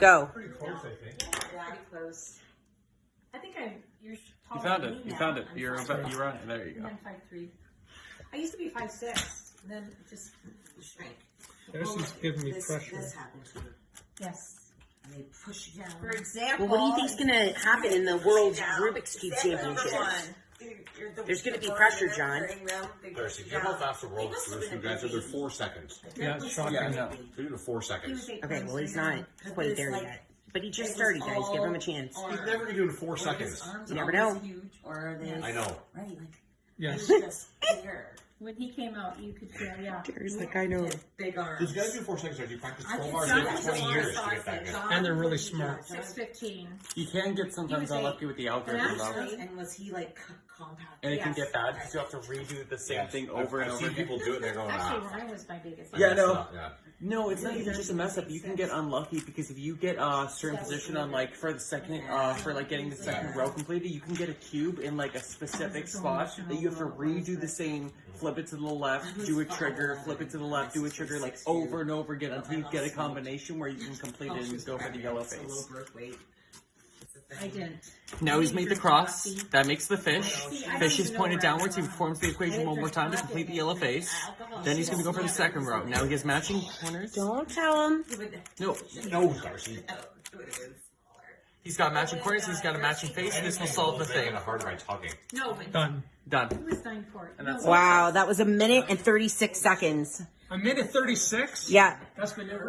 Go. Pretty close, I think. Pretty close. I think I, you're You found than it. me You now. found it. I'm You're five- about, you're on it. There you And go. then five three. I used to be five six, and then it just shrank. This is giving me this, pressure. This happened to you. Yes. And they push you down. For example. Well, what do you think's gonna happen in the World Rubik's Cube Example number Championships? one. You're- you're the- There's gonna be pressure, John. turning them, they push Darcy, you do you know how down. fast the world He must have? You guys are there four seconds. Yeah, it's shocking. Yeah, I know. So you're four seconds. Okay, well, he's not quite there like- yet. But he just started, guys. Give him a chance. He's never gonna do it in four seconds. You never know. Huge, or are they? I know. Right, like Yes. just bigger. When he came out, you could feel, yeah. Gary's like, I know. Big arms. These guys do four seconds. Darcy. You practice I twelve can hours see every that. twenty years to get that good. And they're really smart. Six fifteen. You can get sometimes He was unlucky with the algorithm though. actually- And was he like c- compact? And it can get bad because you have to redo the same Yes. thing I've- over and I've over seen again. people do it and they're going, Actually, ah. Ryan was my biggest. Yeah, I no. Yeah. No, it's not even just a mess up. You can get unlucky because if you get a certain position on like for the second, uh, for like getting the second row completed, you can get a cube in like a specific spot that you have to redo the same, flip it to the left, do a trigger, flip it to the left, do a trigger like over and over again until you get a combination where you can complete it and go for the yellow face. Birth weight. I didn't. Now he's made the cross. That makes the fish. Fish is pointed downwards. He performs the equation one more time to complete the yellow face. Then he's gonna go for the second row. Now he has matching corners. Don't tell him. No, No, Darcy. Oh, it would have been smaller. he's got matching corners. He's got a matching face. This will solve the thing. Making it harder by tugging. No, but Done. Done. he was nine court. And that's- No, Wow, that was a minute and 36 seconds. A minute 36? Yeah. That's been it, right?